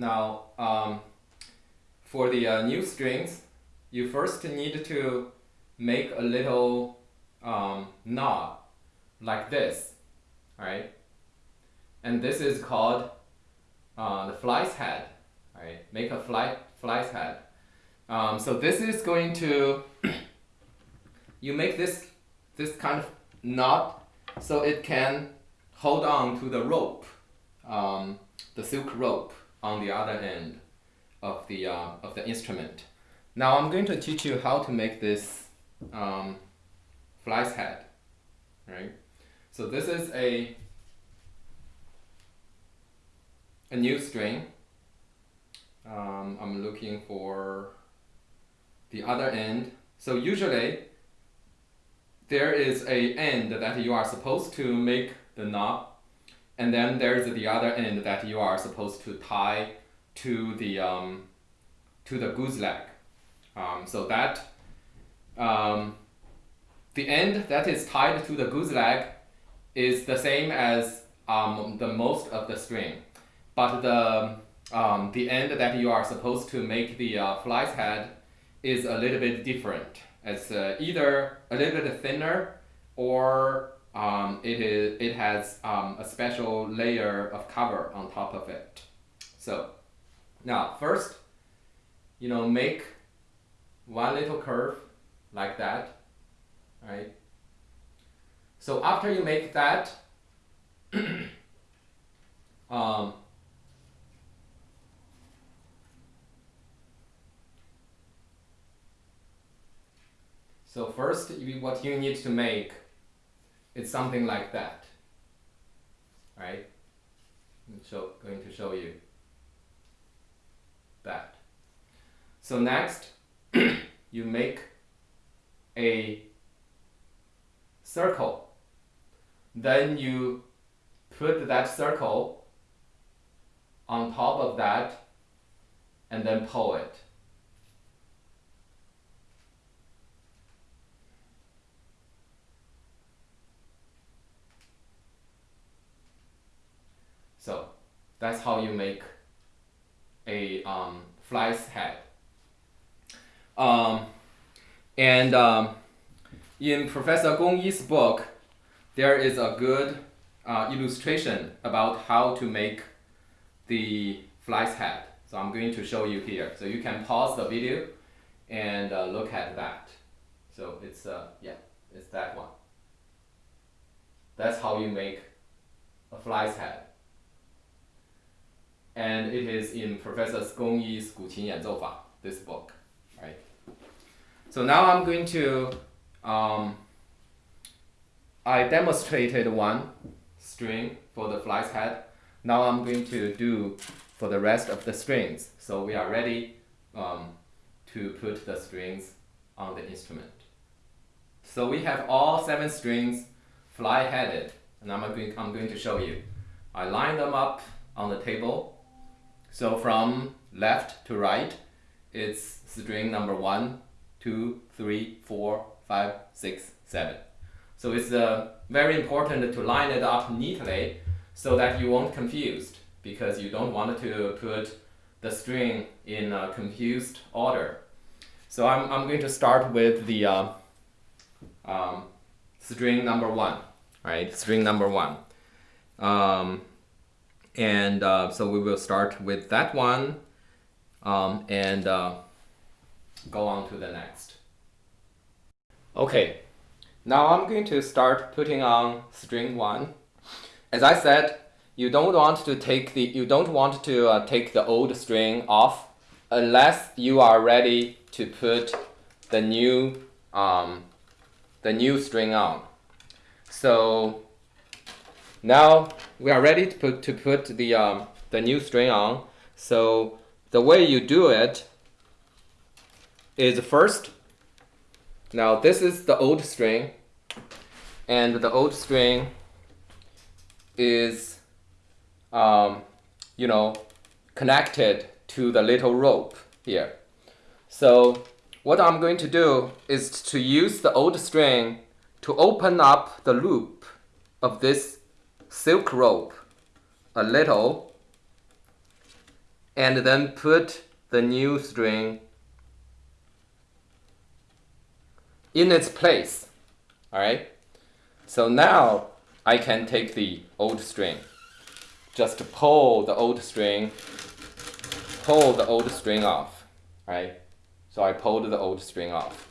Now, um, for the uh, new strings, you first need to make a little um, knot like this, right? And this is called uh, the fly's head, right? Make a fly, fly's head. Um, so this is going to, you make this, this kind of knot so it can hold on to the rope, um, the silk rope on the other end of the, uh, of the instrument. Now I'm going to teach you how to make this um, fly's head, right? So this is a, a new string. Um, I'm looking for the other end. So usually there is a end that you are supposed to make the knot and then there's the other end that you are supposed to tie to the um, to the goose leg. Um, so that um, the end that is tied to the goose leg is the same as um, the most of the string, but the um, the end that you are supposed to make the uh, fly's head is a little bit different. It's uh, either a little bit thinner or um, it, is, it has um, a special layer of cover on top of it. So now first, you know, make one little curve like that, right? So after you make that, um, so first what you need to make it's something like that. Right? I'm show, going to show you that. So next, you make a circle. Then you put that circle on top of that and then pull it. So that's how you make a um, fly's head. Um, and um, in Professor Gong Yi's book, there is a good uh, illustration about how to make the fly's head. So I'm going to show you here. So you can pause the video and uh, look at that. So it's, uh, yeah, it's that one. That's how you make a fly's head and it is in Professor Gong Yi's 古琴演奏法, this book, right? So now I'm going to, um, I demonstrated one string for the fly's head. Now I'm going to do for the rest of the strings. So we are ready um, to put the strings on the instrument. So we have all seven strings fly-headed, and I'm going, I'm going to show you. I line them up on the table so from left to right, it's string number one, two, three, four, five, six, seven. So it's uh, very important to line it up neatly so that you won't confused because you don't want to put the string in a confused order. So I'm, I'm going to start with the uh, um, string number one, right? String number one. Um, and uh, so we will start with that one um, and uh, go on to the next. Okay, now I'm going to start putting on string one. As I said, you don't want to take the you don't want to uh, take the old string off unless you are ready to put the new um, the new string on. So now we are ready to put, to put the, um, the new string on. So the way you do it is first, now this is the old string and the old string is, um, you know, connected to the little rope here. So what I'm going to do is to use the old string to open up the loop of this silk rope a little and then put the new string in its place. Alright? So now I can take the old string. Just pull the old string, pull the old string off. Right? So I pulled the old string off.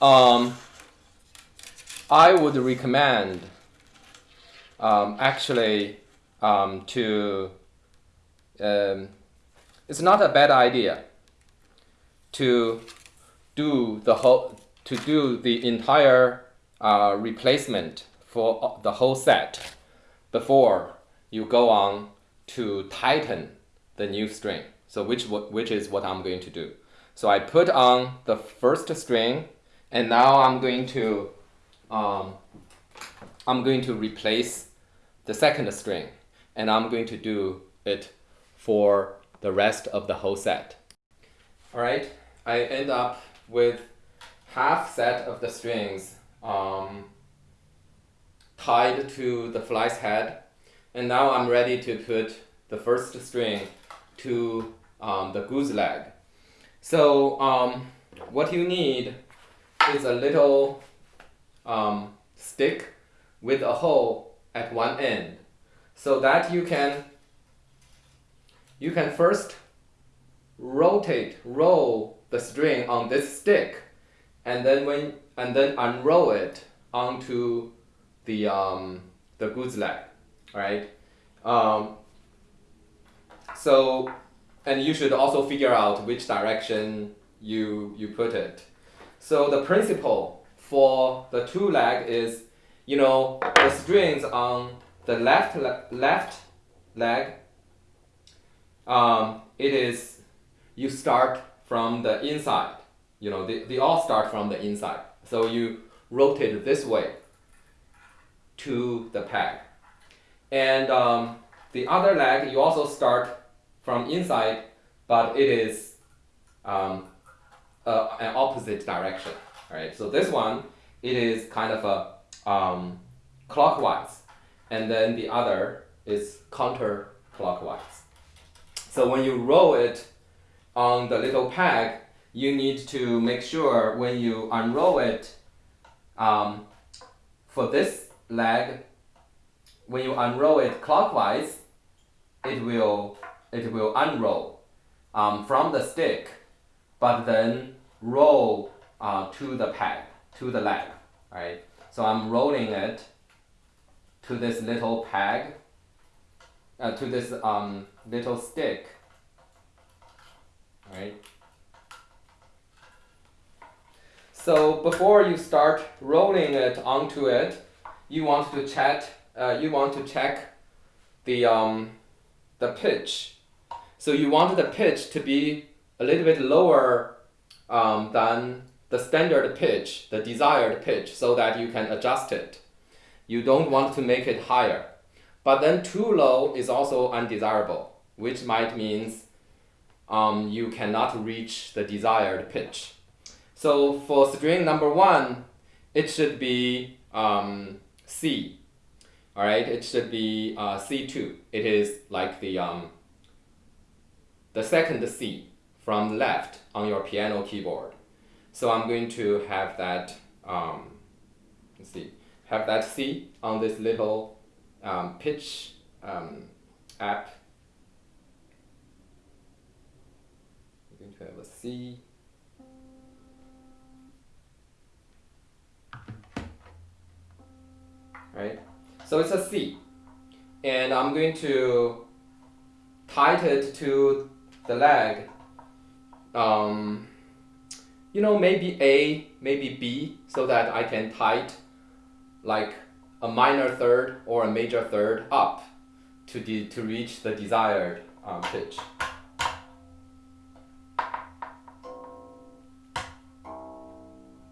Um, I would recommend um, actually um, to um, it's not a bad idea to do the whole to do the entire uh, replacement for the whole set before you go on to tighten the new string. So which which is what I'm going to do. So I put on the first string, and now I'm going to um, I'm going to replace the second string, and I'm going to do it for the rest of the whole set. All right, I end up with half set of the strings um, tied to the fly's head, and now I'm ready to put the first string to um, the goose leg. So um, what you need is a little um, stick with a hole at one end so that you can you can first rotate roll the string on this stick and then when and then unroll it onto the um, the goose leg right um, so and you should also figure out which direction you you put it. So the principle for the two leg is, you know, the strings on the left le left leg. Um, it is you start from the inside. You know, they, they all start from the inside. So you rotate this way to the peg. And um, the other leg, you also start from inside, but it is um, uh, an opposite direction. Right. So this one, it is kind of a um, clockwise, and then the other is counterclockwise. So when you roll it on the little peg, you need to make sure when you unroll it um, for this leg, when you unroll it clockwise, it will it will unroll um, from the stick, but then roll uh, to the peg, to the leg, right? So I'm rolling it to this little peg, uh, to this um, little stick, right? So before you start rolling it onto it, you want to check, uh, you want to check the, um, the pitch so you want the pitch to be a little bit lower um, than the standard pitch, the desired pitch, so that you can adjust it. You don't want to make it higher. But then too low is also undesirable, which might means um, you cannot reach the desired pitch. So for string number one, it should be um, C. All right, it should be uh, C2. It is like the um, the second C from left on your piano keyboard. So I'm going to have that, um, let's see, have that C on this little um, pitch um, app. I'm going to have a C. Right? So it's a C. And I'm going to tight it to the leg, um, you know, maybe A, maybe B, so that I can tight like a minor third or a major third up to, de to reach the desired um, pitch.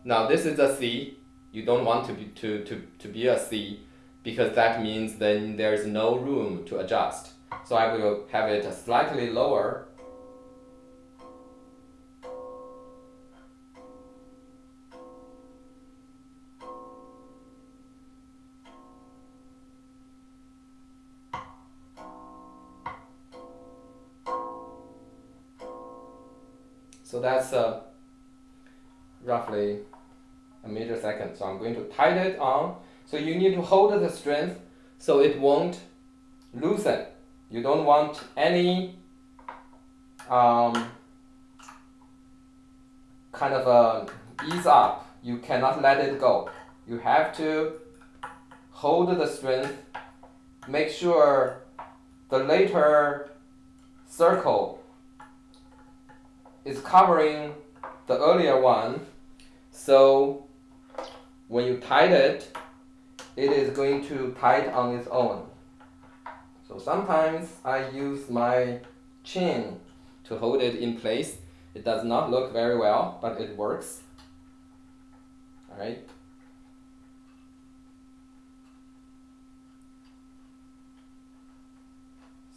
Now this is a C. You don't want to be, to, to, to be a C because that means then there's no room to adjust. So I will have it slightly lower So that's uh, roughly a meter second. So I'm going to tighten it on. So you need to hold the strength so it won't loosen. You don't want any um, kind of a ease up. You cannot let it go. You have to hold the strength. Make sure the later circle is covering the earlier one. So when you tighten it, it is going to tight on its own. So sometimes I use my chin to hold it in place. It does not look very well, but it works. Alright.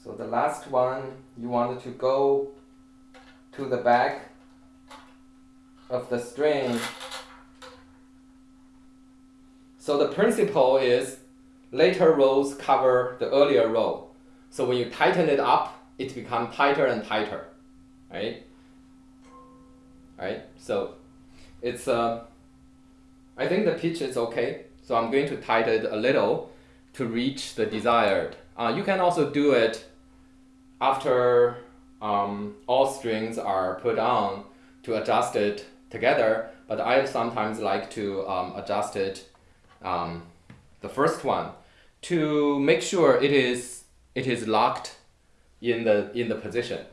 So the last one, you wanted to go to the back of the string. So the principle is later rows cover the earlier row. So when you tighten it up, it becomes tighter and tighter, right? Right? So it's, uh, I think the pitch is okay. So I'm going to tighten it a little to reach the desired. Uh, you can also do it after um, all strings are put on to adjust it together, but I sometimes like to um, adjust it, um, the first one, to make sure it is, it is locked in the, in the position.